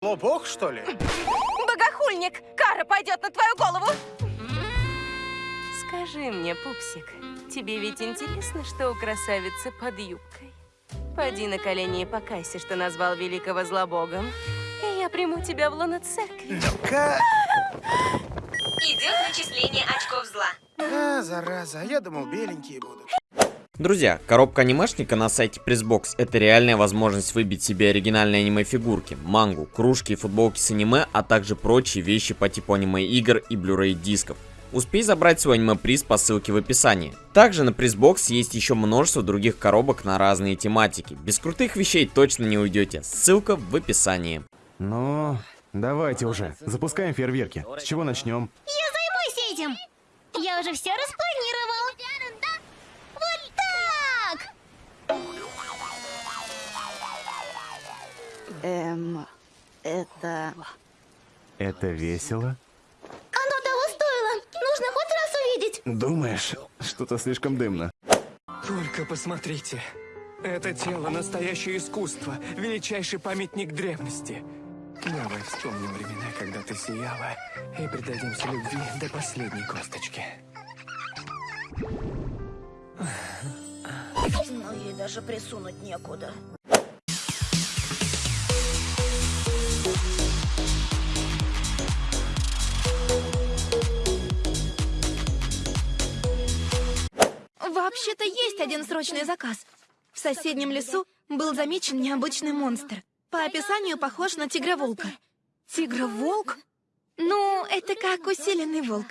Лобок, что ли? Богохульник! Кара пойдет на твою голову! Скажи мне, пупсик, тебе ведь интересно, что у красавицы под юбкой? Поди на колени и покайся, что назвал великого злобогом. И я приму тебя в лоно церкви. Ка... Идет начисление очков зла. А, зараза, я думал, беленькие будут. Друзья, коробка анимешника на сайте Pressbox это реальная возможность выбить себе оригинальные аниме-фигурки, мангу, кружки и футболки с аниме, а также прочие вещи по типу аниме-игр и Blu-ray дисков. Успей забрать свой аниме-приз по ссылке в описании. Также на Pressbox есть еще множество других коробок на разные тематики. Без крутых вещей точно не уйдете. Ссылка в описании. Ну, давайте уже. Запускаем фейерверки. С чего начнем? Я займусь этим. Я уже все распланировал. Эм, это... Это весело? Оно того стоило. Нужно хоть раз увидеть. Думаешь, что-то слишком дымно. Только посмотрите. Это тело — настоящее искусство, величайший памятник древности. Давай вспомним времена, когда ты сияла, и предадимся любви до последней косточки. Но ей даже присунуть некуда. Вообще-то есть один срочный заказ. В соседнем лесу был замечен необычный монстр. По описанию похож на тигра-волка. Тигра-волк? Ну, это как усиленный волк.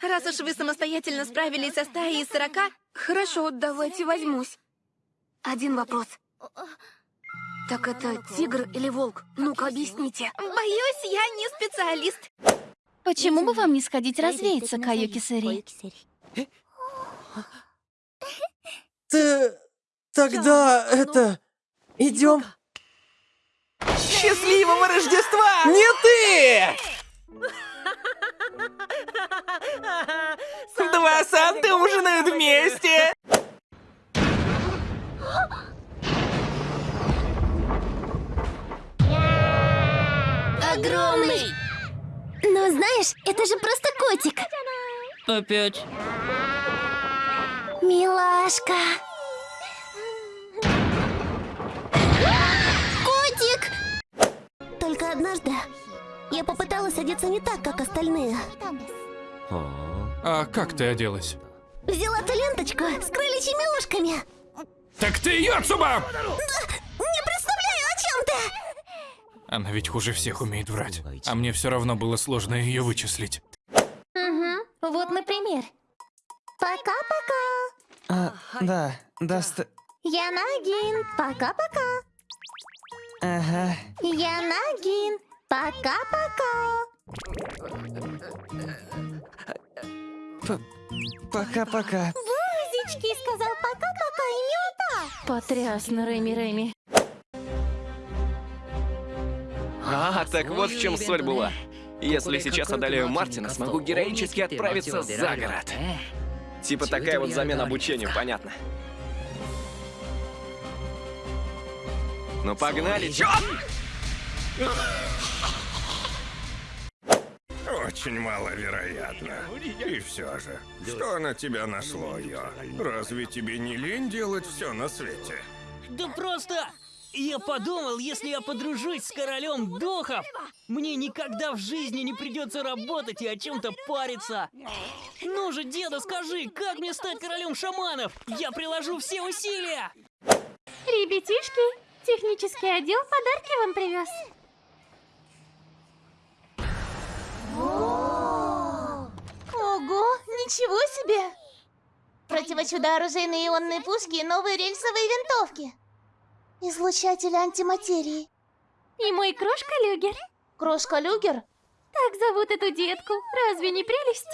Раз уж вы самостоятельно справились со стаей из сорока, хорошо, давайте возьмусь. Один вопрос. Так это тигр или волк? Ну-ка, объясните. Боюсь, я не специалист. Почему бы вам не сходить развеяться, Каюки Сэри? Ты... Тогда это... Идем. Счастливого Рождества! Не ты! Два Санты ужинают вместе! Огромный. Но знаешь, это же просто котик. Опять. Милашка. Однажды я попыталась одеться не так, как остальные. А как ты оделась? Взяла ту ленточку с крыльями ушками. Так ты Йоцуба! Не представляю, о чем ты! Она ведь хуже всех умеет врать. А мне все равно было сложно ее вычислить. Угу. Вот, например. Пока-пока. А, да, даст... Я Нагин. Пока-пока. Ага. Я Нагин. Пока-пока. Пока-пока. Бузички сказал пока-пока и мёта. Потрясно, Рэми Рэми. А, так вот в чем соль была. Если сейчас одолею Мартина, смогу героически отправиться за город. Типа такая вот замена обучению, понятно. Ну погнали, чё? Очень маловероятно. И все же, что на тебя нашло, Йо? Разве тебе не лень делать все на свете? Да просто... Я подумал, если я подружусь с королем духов, мне никогда в жизни не придется работать и о чем-то париться. Ну же, деда, скажи, как мне стать королем шаманов? Я приложу все усилия! Ребятишки, технический отдел подарки вам привез. Ого, ничего себе! Противочудо-оружейные ионные пушки и новые рельсовые винтовки. Излучатель антиматерии. И мой крошка-люгер. Крошка-люгер? Так зовут эту детку. Разве не прелесть?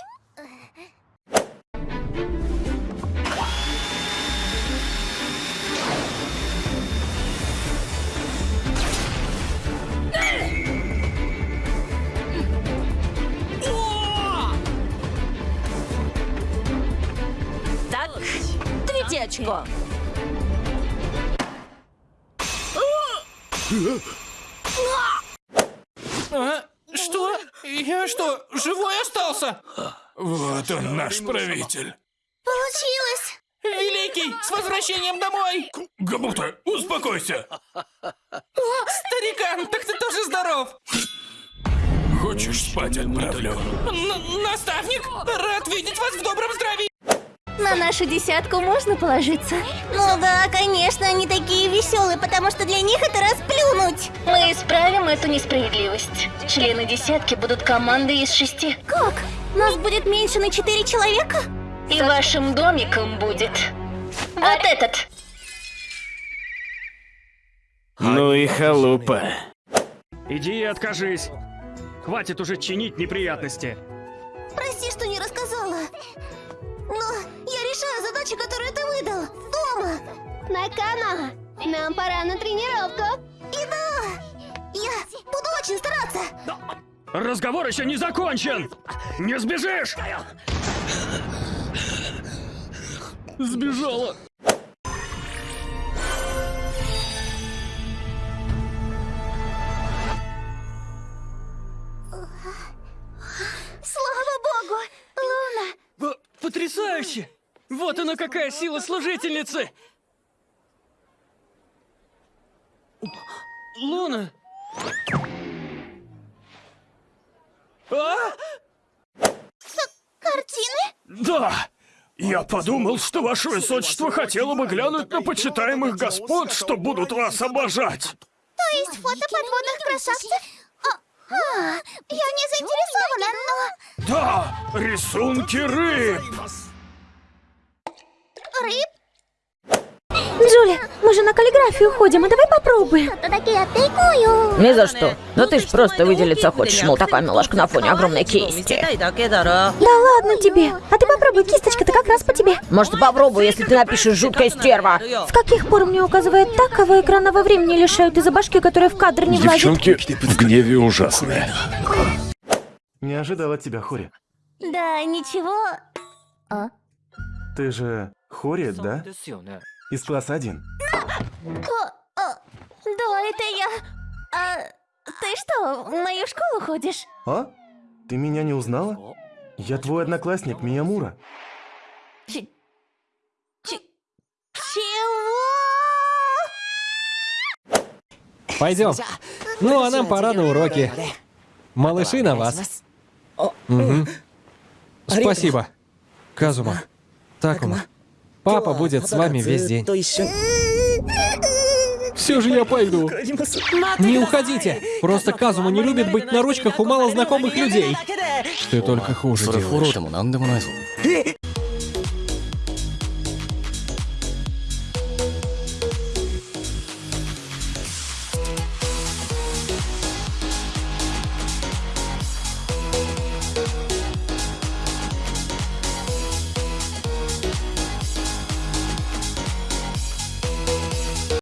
Очко. А? Что? Я что, живой остался? Вот он, наш правитель. Получилось! Великий, с возвращением домой! Габута, успокойся. О, старикан, так ты тоже здоров! Хочешь спать отправлю? Н- наставник, рад видеть вас в добром здравии! На нашу десятку можно положиться? Ну да, конечно, они такие веселые, потому что для них это расплюнуть. Мы исправим эту несправедливость. Члены десятки будут командой из шести. Как? Нас будет меньше на четыре человека? И вашим домиком будет вот этот. Ну и халупа. Иди и откажись. Хватит уже чинить неприятности. Прости, что не рассказала. Но я решаю задачи, которые ты выдал. Дома. Накана, нам пора на тренировку. И да, я буду очень стараться. Разговор еще не закончен! Не сбежишь! Сбежала. Потрясающе! Вот она какая сила служительницы! Луна! А? Картины? Да. Я подумал, что ваше высочество хотело бы глянуть на почитаемых господ, что будут вас обожать. То есть фото подводных красавцев? А, я не заинтересована, но... Да, рисунки. Рыб? Каллиграфию ходим, а давай попробуем. Ни за что. Да ты ж просто выделиться хочешь, мол, такая милашка на фоне огромной кисти. Да ладно тебе. А ты попробуй, кисточка-то как раз по тебе. Может, попробую, если ты напишешь жуткая стерва. С каких пор мне указывает так, кого экранного времени лишают из-за башки, которая в кадр не влазит? Девчонки в гневе ужасные. Не ожидал от тебя, Хори. Да, ничего. А? Ты же Хори, да? Из класса 1. О, о, да, это я. А ты что, в мою школу ходишь? А? Ты меня не узнала? Я твой одноклассник, Миямура. Ч- ч- чего? Пойдем. Ну, а нам пора на уроки. Малыши на вас. Мгм. Спасибо. Казума. Такума. Папа будет с вами весь день. Все же я пойду. Не уходите. Просто Казума не любит быть на ручках у малознакомых людей. Ты только хуже делаешь.